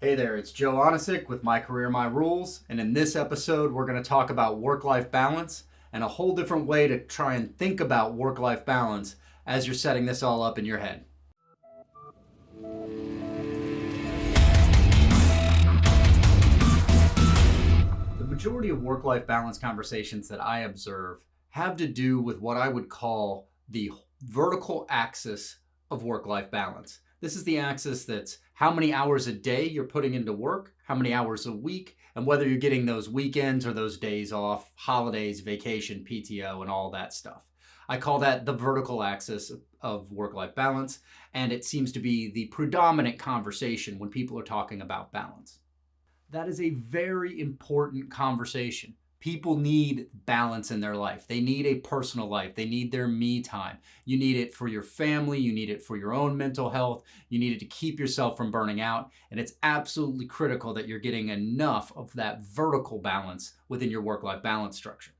Hey there, it's Joe Onisick with My Career, My Rules, and in this episode, we're going to talk about work life balance and a whole different way to try and think about work life balance as you're setting this all up in your head. The majority of work life balance conversations that I observe have to do with what I would call the vertical axis of work life balance. This is the axis that's how many hours a day you're putting into work, how many hours a week, and whether you're getting those weekends or those days off, holidays, vacation, PTO, and all that stuff. I call that the vertical axis of work life balance, and it seems to be the predominant conversation when people are talking about balance. That is a very important conversation People need balance in their life. They need a personal life. They need their me time. You need it for your family. You need it for your own mental health. You need it to keep yourself from burning out. And it's absolutely critical that you're getting enough of that vertical balance within your work life balance structure.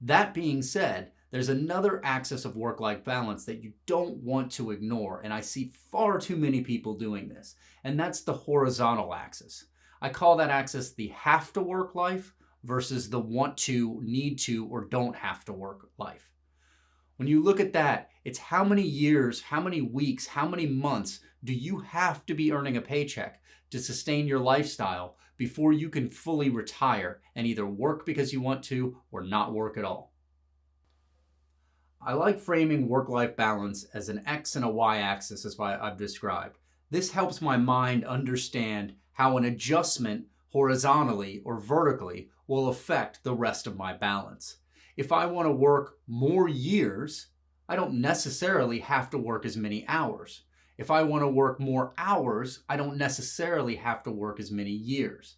That being said, there's another axis of work life balance that you don't want to ignore. And I see far too many people doing this. And that's the horizontal axis. I call that axis the have to work life versus the want to, need to, or don't have to work life. When you look at that, it's how many years, how many weeks, how many months do you have to be earning a paycheck to sustain your lifestyle before you can fully retire and either work because you want to or not work at all? I like framing work-life balance as an X and a Y axis as I've described. This helps my mind understand how an adjustment horizontally or vertically will affect the rest of my balance. If I want to work more years, I don't necessarily have to work as many hours. If I want to work more hours, I don't necessarily have to work as many years.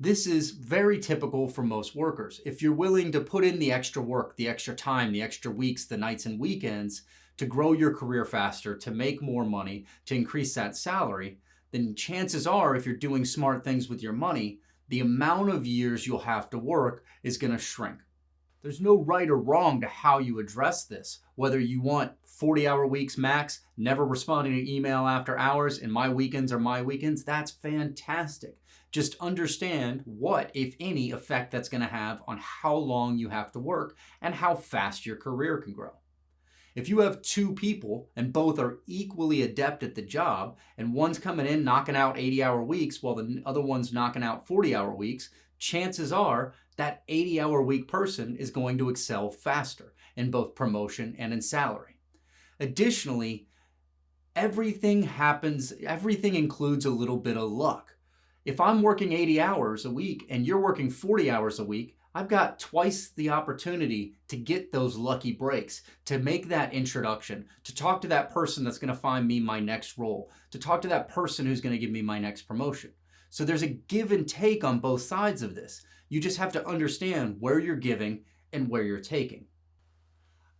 This is very typical for most workers. If you're willing to put in the extra work, the extra time, the extra weeks, the nights and weekends to grow your career faster, to make more money, to increase that salary, then chances are if you're doing smart things with your money, the amount of years you'll have to work is going to shrink. There's no right or wrong to how you address this. Whether you want 40 hour weeks max, never responding to email after hours, and my weekends are my weekends, that's fantastic. Just understand what, if any, effect that's going to have on how long you have to work and how fast your career can grow. If you have two people and both are equally adept at the job and one's coming in knocking out 80 hour weeks while the other one's knocking out 40 hour weeks, chances are that 80 hour week person is going to excel faster in both promotion and in salary. Additionally, everything happens, everything includes a little bit of luck. If I'm working 80 hours a week and you're working 40 hours a week, I've got twice the opportunity to get those lucky breaks, to make that introduction, to talk to that person that's going to find me my next role, to talk to that person who's going to give me my next promotion. So there's a give and take on both sides of this. You just have to understand where you're giving and where you're taking.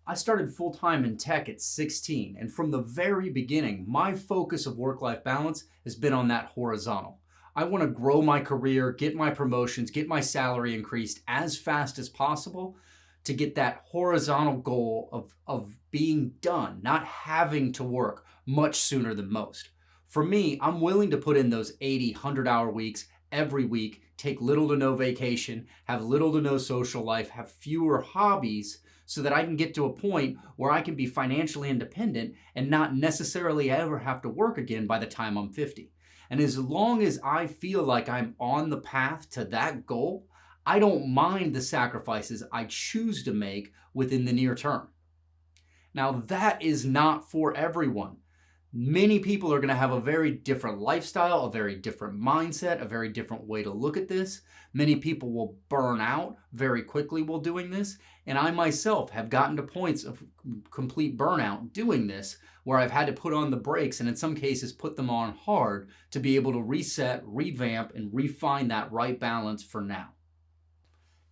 I started full-time in tech at 16, and from the very beginning, my focus of work-life balance has been on that horizontal. I want to grow my career, get my promotions, get my salary increased as fast as possible to get that horizontal goal of, of being done, not having to work much sooner than most. For me, I'm willing to put in those 80, 100 hour weeks every week, take little to no vacation, have little to no social life, have fewer hobbies so that I can get to a point where I can be financially independent and not necessarily ever have to work again by the time I'm 50. And as long as I feel like I'm on the path to that goal, I don't mind the sacrifices I choose to make within the near term. Now, that is not for everyone. Many people are going to have a very different lifestyle, a very different mindset, a very different way to look at this. Many people will burn out very quickly while doing this. And I myself have gotten to points of complete burnout doing this where I've had to put on the brakes and in some cases put them on hard to be able to reset, revamp, and refine that right balance for now.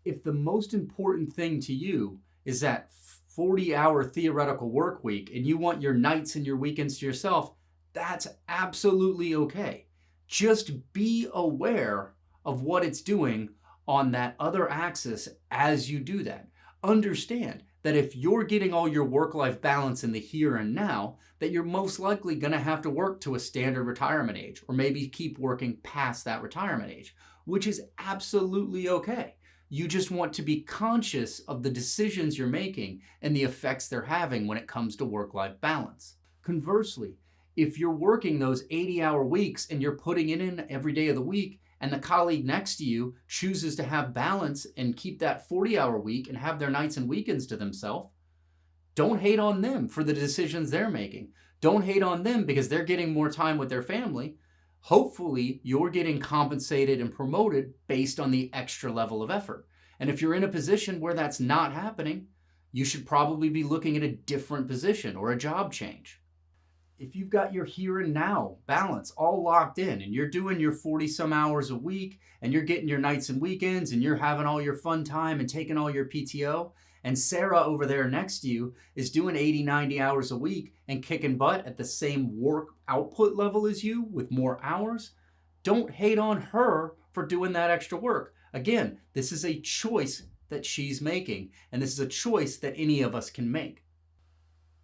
If the most important thing to you is that 40 hour theoretical work week and you want your nights and your weekends to yourself, that's absolutely okay. Just be aware of what it's doing on that other axis as you do that. Understand that if you're getting all your work-life balance in the here and now, that you're most likely going to have to work to a standard retirement age or maybe keep working past that retirement age, which is absolutely okay. You just want to be conscious of the decisions you're making and the effects they're having when it comes to work-life balance. Conversely, if you're working those 80 hour weeks and you're putting it in every day of the week and the colleague next to you chooses to have balance and keep that 40 hour week and have their nights and weekends to themselves, don't hate on them for the decisions they're making. Don't hate on them because they're getting more time with their family hopefully you're getting compensated and promoted based on the extra level of effort. And if you're in a position where that's not happening, you should probably be looking at a different position or a job change. If you've got your here and now balance all locked in and you're doing your 40 some hours a week and you're getting your nights and weekends and you're having all your fun time and taking all your PTO, and Sarah over there next to you is doing 80, 90 hours a week and kicking butt at the same work output level as you with more hours, don't hate on her for doing that extra work. Again, this is a choice that she's making, and this is a choice that any of us can make.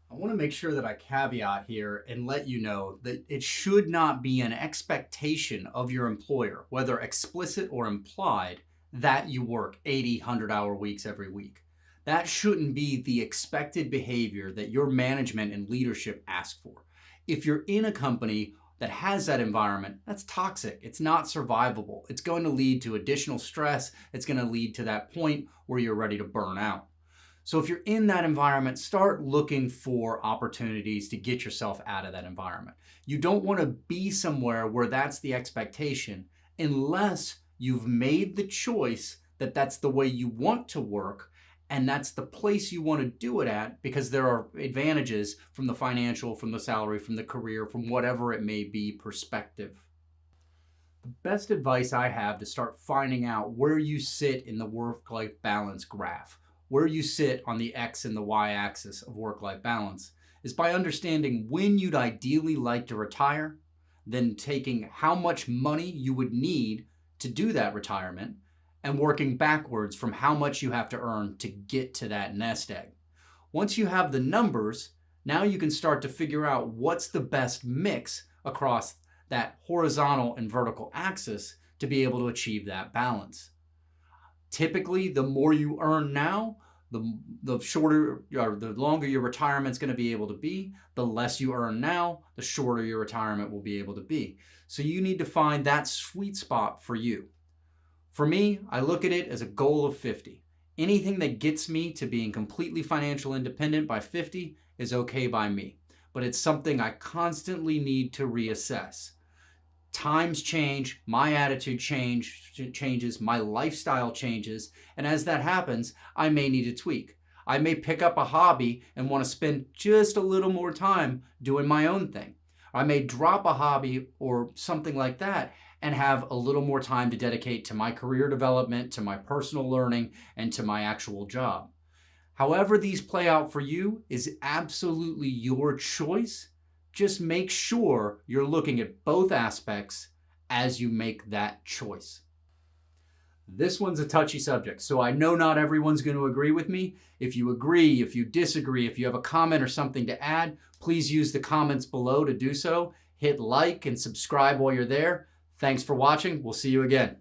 I want to make sure that I caveat here and let you know that it should not be an expectation of your employer, whether explicit or implied, that you work 80, 100 hour weeks every week. That shouldn't be the expected behavior that your management and leadership ask for. If you're in a company that has that environment, that's toxic. It's not survivable. It's going to lead to additional stress. It's going to lead to that point where you're ready to burn out. So if you're in that environment, start looking for opportunities to get yourself out of that environment. You don't want to be somewhere where that's the expectation unless you've made the choice that that's the way you want to work and that's the place you want to do it at because there are advantages from the financial, from the salary, from the career, from whatever it may be perspective. The best advice I have to start finding out where you sit in the work-life balance graph, where you sit on the X and the Y axis of work-life balance, is by understanding when you'd ideally like to retire, then taking how much money you would need to do that retirement, and working backwards from how much you have to earn to get to that nest egg. Once you have the numbers, now you can start to figure out what's the best mix across that horizontal and vertical axis to be able to achieve that balance. Typically, the more you earn now, the, the shorter or the longer your retirement's going to be able to be, the less you earn now, the shorter your retirement will be able to be. So you need to find that sweet spot for you. For me, I look at it as a goal of 50. Anything that gets me to being completely financial independent by 50 is okay by me, but it's something I constantly need to reassess. Times change, my attitude change, changes, my lifestyle changes, and as that happens, I may need to tweak. I may pick up a hobby and want to spend just a little more time doing my own thing. I may drop a hobby or something like that and have a little more time to dedicate to my career development, to my personal learning, and to my actual job. However these play out for you is absolutely your choice. Just make sure you're looking at both aspects as you make that choice. This one's a touchy subject, so I know not everyone's going to agree with me. If you agree, if you disagree, if you have a comment or something to add, please use the comments below to do so. Hit like and subscribe while you're there. Thanks for watching. We'll see you again.